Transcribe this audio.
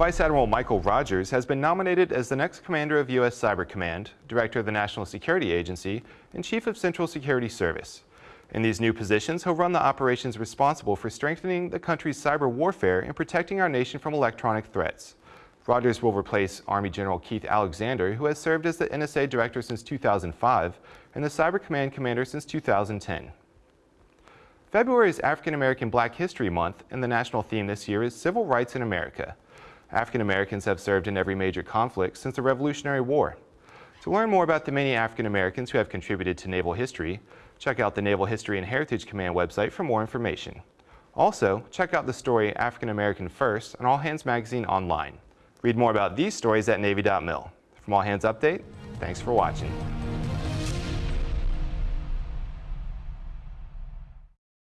Vice Admiral Michael Rogers has been nominated as the next commander of U.S. Cyber Command, Director of the National Security Agency, and Chief of Central Security Service. In these new positions, he'll run the operations responsible for strengthening the country's cyber warfare and protecting our nation from electronic threats. Rogers will replace Army General Keith Alexander, who has served as the NSA Director since 2005 and the Cyber Command Commander since 2010. February is African American Black History Month, and the national theme this year is Civil Rights in America. African Americans have served in every major conflict since the Revolutionary War. To learn more about the many African Americans who have contributed to naval history, check out the Naval History and Heritage Command website for more information. Also, check out the story African American First on All Hands Magazine online. Read more about these stories at Navy.mil. From All Hands Update, thanks for watching.